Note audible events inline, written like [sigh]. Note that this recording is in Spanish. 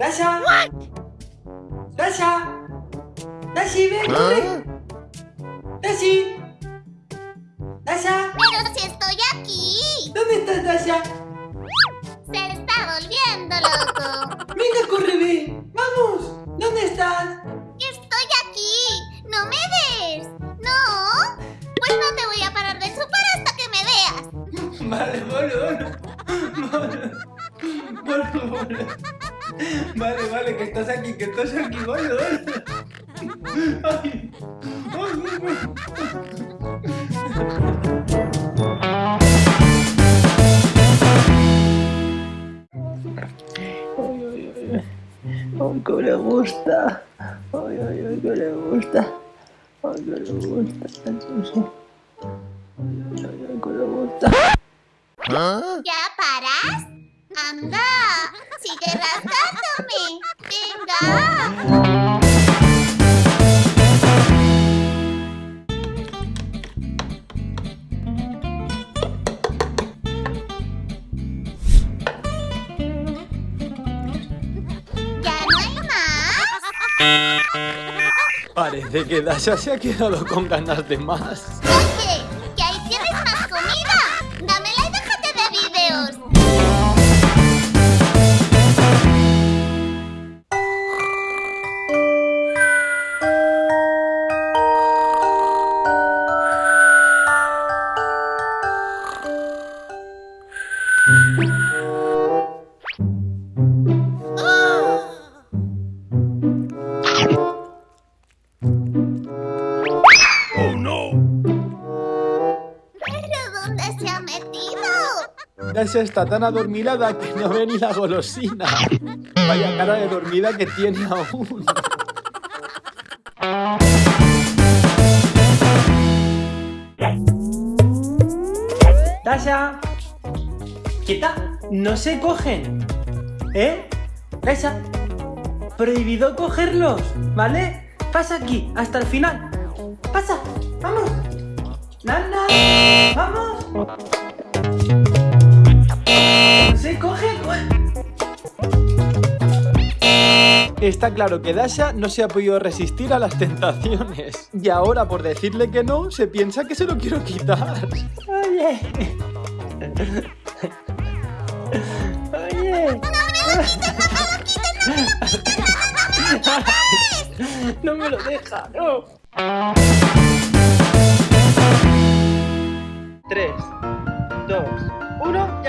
¡Dasha! ¡Dasha! ¡Dashi, ven, corre! ¡Dashi! ¡Dasha! Pero si estoy aquí. ¿Dónde estás, Dasha? Se está volviendo loco. ¡Venga, corre, ven! ¡Vamos! ¿Dónde estás? Estoy aquí. ¿No me ves? ¿No? Pues no te voy a parar de chupar hasta que me veas. Vale, vale, vale. Vale, vale, vale. Que estás aquí, que estás aquí, vale, vale. Ay, ay, ay, ay. Ay, que le gusta. Ay, ay, ay, que le gusta. Ay, que le gusta. Ay, ay, ay, que le gusta. ¿Ya paras? Anda, sigue rasgándome. Venga. ¿Ya no hay más? Parece que Dasha se ha quedado con ganas de más. [laughs] ¿Pero dónde se ha metido? Dasha está tan adormilada que no ve ni la golosina. Vaya cara de dormida que tiene aún. Dasha, quieta, no se cogen. ¿Eh? Dasha, prohibido cogerlos, ¿vale? Pasa aquí, hasta el final. Pasa, vamos. Nana, vamos. Se coge. Está claro que Dasha no se ha podido resistir a las tentaciones. Y ahora, por decirle que no, se piensa que se lo quiero quitar. Oye. Oye. No me lo deja, no. 3, 2, 1, ya. 3, 2, 1,